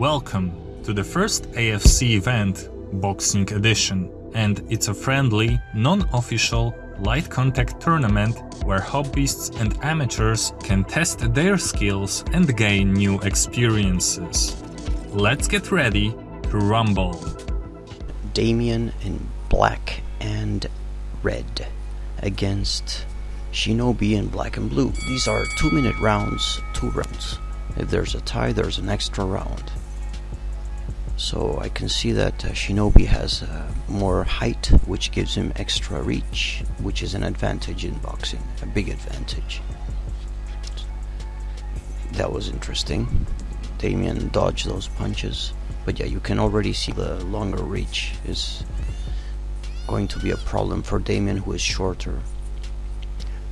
Welcome to the first AFC event, Boxing Edition, and it's a friendly, non-official, light contact tournament where hobbyists and amateurs can test their skills and gain new experiences. Let's get ready to rumble. Damien in black and red against Shinobi in black and blue. These are two minute rounds, two rounds. If there's a tie, there's an extra round. So I can see that uh, Shinobi has uh, more height, which gives him extra reach, which is an advantage in boxing, a big advantage. That was interesting. Damien dodged those punches, but yeah, you can already see the longer reach is going to be a problem for Damien, who is shorter.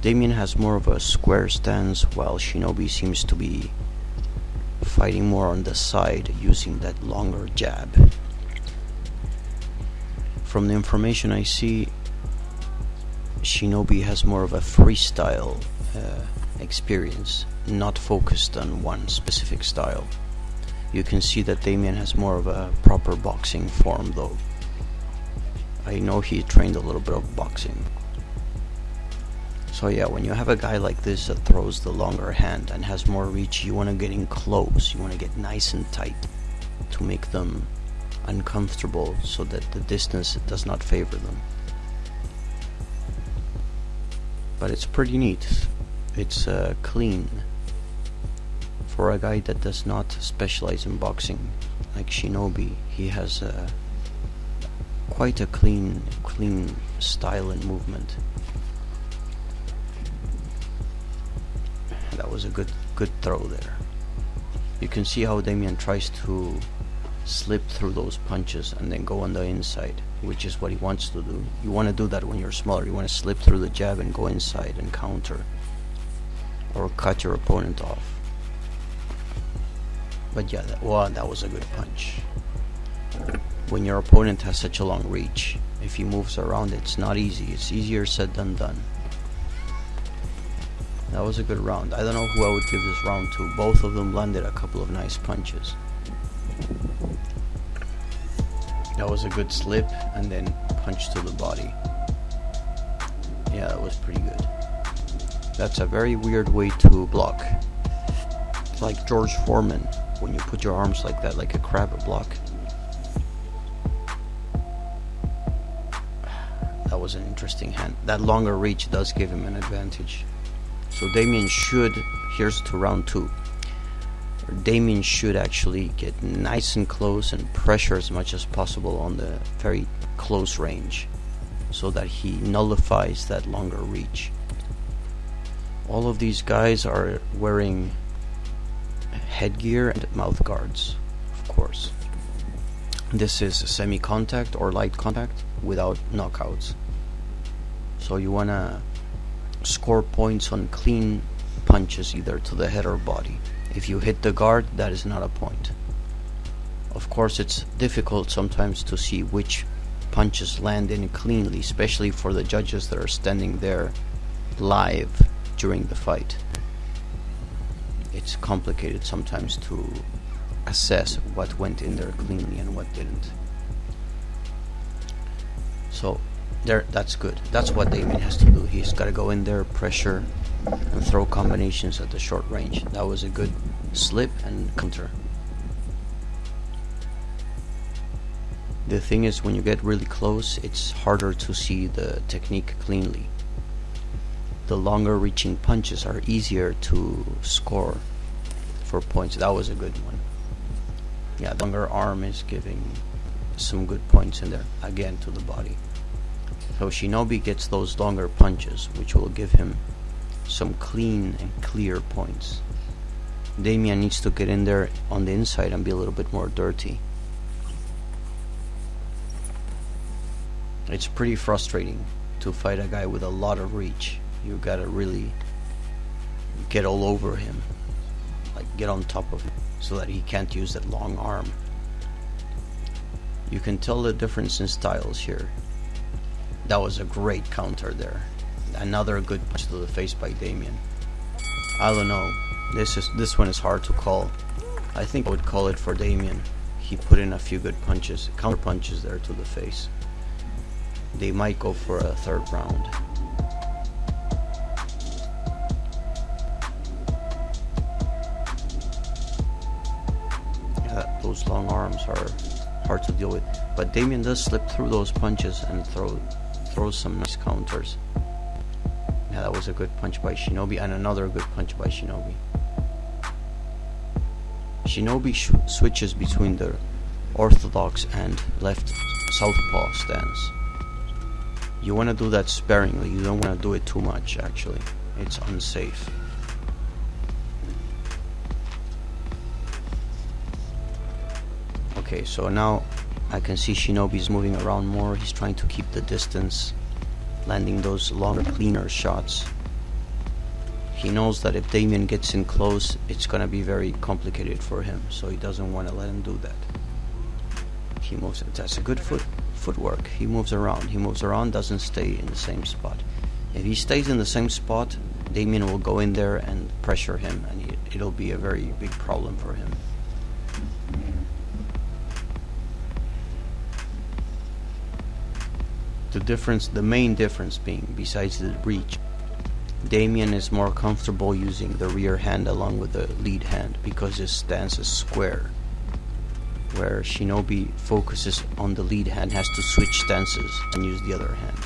Damien has more of a square stance, while Shinobi seems to be fighting more on the side using that longer jab. From the information I see, Shinobi has more of a freestyle uh, experience, not focused on one specific style. You can see that Damien has more of a proper boxing form though. I know he trained a little bit of boxing. So yeah, when you have a guy like this that throws the longer hand and has more reach, you want to get in close. You want to get nice and tight to make them uncomfortable so that the distance does not favor them. But it's pretty neat. It's uh, clean for a guy that does not specialize in boxing like Shinobi. He has uh, quite a clean, clean style and movement. Was a good, good throw there. You can see how Damien tries to slip through those punches and then go on the inside, which is what he wants to do. You want to do that when you're smaller. You want to slip through the jab and go inside and counter or cut your opponent off. But yeah, that, well, that was a good punch. When your opponent has such a long reach, if he moves around, it's not easy. It's easier said than done. That was a good round. I don't know who I would give this round to. Both of them landed a couple of nice punches. That was a good slip and then punch to the body. Yeah, that was pretty good. That's a very weird way to block. like George Foreman when you put your arms like that, like a crab block. That was an interesting hand. That longer reach does give him an advantage. So Damien should, here's to round two. Damien should actually get nice and close and pressure as much as possible on the very close range so that he nullifies that longer reach. All of these guys are wearing headgear and mouth guards, of course. This is semi contact or light contact without knockouts. So you want to score points on clean punches either to the head or body. If you hit the guard, that is not a point. Of course, it's difficult sometimes to see which punches land in cleanly, especially for the judges that are standing there live during the fight. It's complicated sometimes to assess what went in there cleanly and what didn't. So there, that's good. That's what Damien has to do. He's got to go in there, pressure, and throw combinations at the short range. That was a good slip and counter. The thing is, when you get really close, it's harder to see the technique cleanly. The longer reaching punches are easier to score for points. That was a good one. Yeah, the longer arm is giving some good points in there, again to the body. So Shinobi gets those longer punches, which will give him some clean and clear points. Damien needs to get in there on the inside and be a little bit more dirty. It's pretty frustrating to fight a guy with a lot of reach. You gotta really get all over him, like get on top of him, so that he can't use that long arm. You can tell the difference in styles here. That was a great counter there. Another good punch to the face by Damien. I don't know. This is this one is hard to call. I think I would call it for Damien. He put in a few good punches, counter punches there to the face. They might go for a third round. Yeah, those long arms are hard to deal with. But Damien does slip through those punches and throw throws some nice counters. Yeah, that was a good punch by Shinobi and another good punch by Shinobi. Shinobi switches between the orthodox and left southpaw stance. You want to do that sparingly, you don't want to do it too much actually. It's unsafe. Okay, so now I can see Shinobi's moving around more. He's trying to keep the distance, landing those longer, cleaner shots. He knows that if Damien gets in close, it's gonna be very complicated for him, so he doesn't want to let him do that. He moves. That's a good foot footwork. He moves around. He moves around, doesn't stay in the same spot. If he stays in the same spot, Damien will go in there and pressure him, and it'll be a very big problem for him. The difference, the main difference being, besides the reach, Damien is more comfortable using the rear hand along with the lead hand because his stance is square. Where Shinobi focuses on the lead hand, has to switch stances and use the other hand.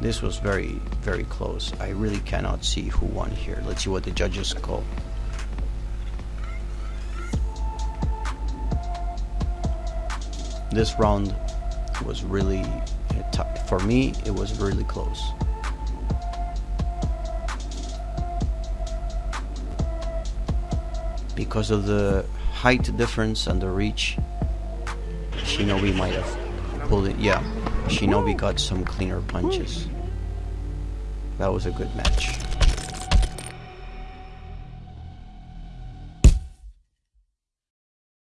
This was very, very close. I really cannot see who won here. Let's see what the judges call. This round was really for me, it was really close. Because of the height difference and the reach, Shinobi might have pulled it. Yeah, Shinobi got some cleaner punches. That was a good match.